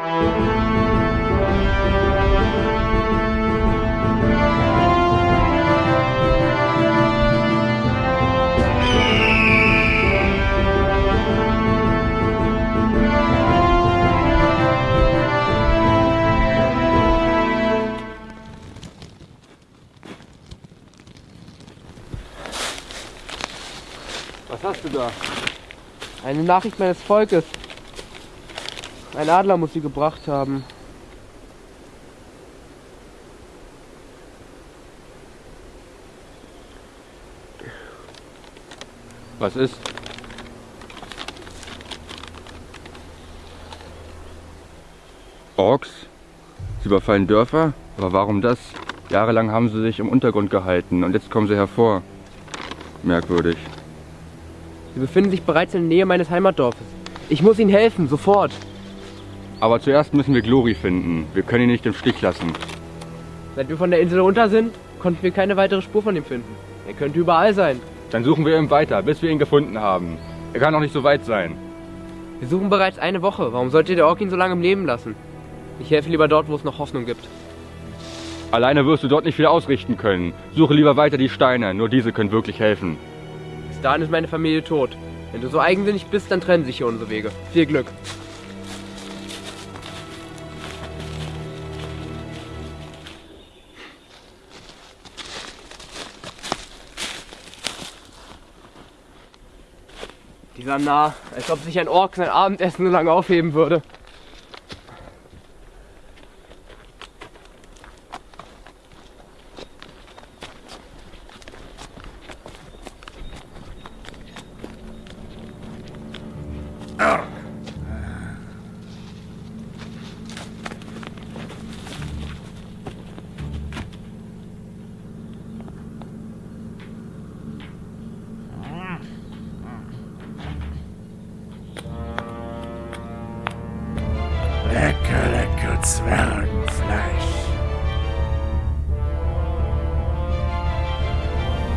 Was hast du da? Eine Nachricht meines Volkes. Ein Adler muss sie gebracht haben. Was ist? Orks? Sie überfallen Dörfer? Aber warum das? Jahrelang haben sie sich im Untergrund gehalten und jetzt kommen sie hervor. Merkwürdig. Sie befinden sich bereits in der Nähe meines Heimatdorfes. Ich muss ihnen helfen, sofort. Aber zuerst müssen wir Glory finden. Wir können ihn nicht im Stich lassen. Seit wir von der Insel runter sind, konnten wir keine weitere Spur von ihm finden. Er könnte überall sein. Dann suchen wir ihn weiter, bis wir ihn gefunden haben. Er kann noch nicht so weit sein. Wir suchen bereits eine Woche. Warum sollte der Ork ihn so lange im Leben lassen? Ich helfe lieber dort, wo es noch Hoffnung gibt. Alleine wirst du dort nicht viel ausrichten können. Suche lieber weiter die Steine, nur diese können wirklich helfen. Bis dahin ist meine Familie tot. Wenn du so eigensinnig bist, dann trennen sich hier unsere Wege. Viel Glück. Dieser Narr, als ob sich ein Ork sein Abendessen so lange aufheben würde. Zwergenfleisch.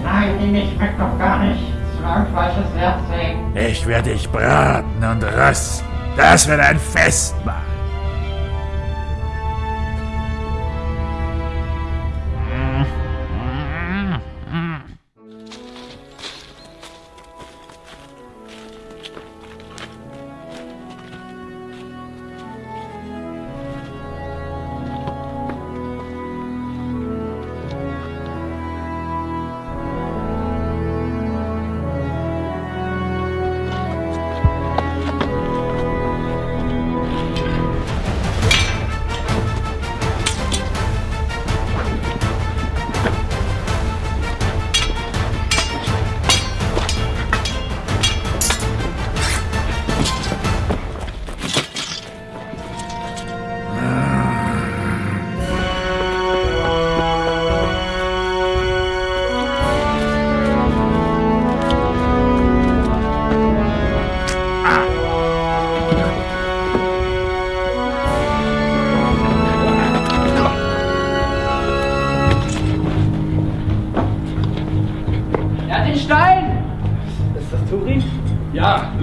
Nein, die nicht schmeckt doch gar nicht. Zwergfleisch ist sehr zäh. Ich werde dich braten und rösten. Das wird ein Festmahl.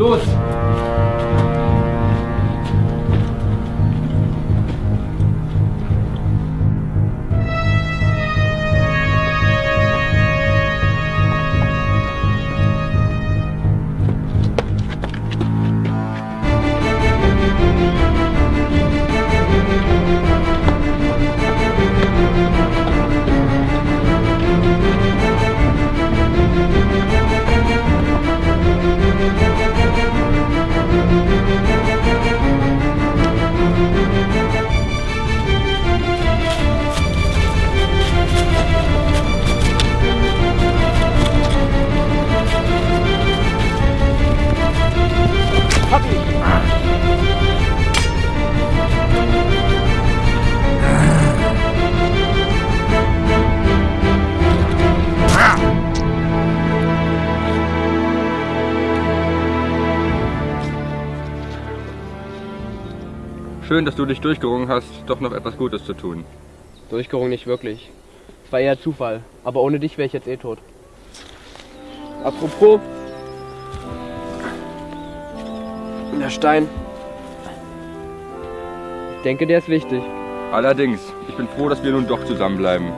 doce. Schön, dass du dich durchgerungen hast, doch noch etwas Gutes zu tun. Durchgerungen nicht wirklich. Es war eher Zufall. Aber ohne dich wäre ich jetzt eh tot. Apropos. Der Stein. denke, der ist wichtig. Allerdings, ich bin froh, dass wir nun doch zusammenbleiben.